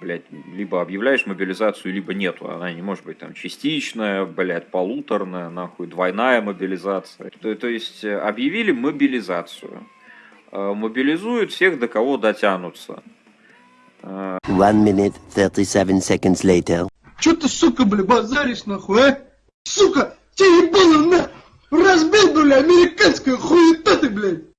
блядь, либо объявляешь мобилизацию, либо нету. Она не может быть там частичная, блядь, полуторная, нахуй, двойная мобилизация. То, то есть э, объявили мобилизацию. Э, мобилизуют всех, до кого дотянутся. Э, One minute, 37 seconds later. Чё ты, сука, бля, базаришь нахуй, а? Сука, тебе ебало на! Разбил, бля, американская хуета ты, блядь!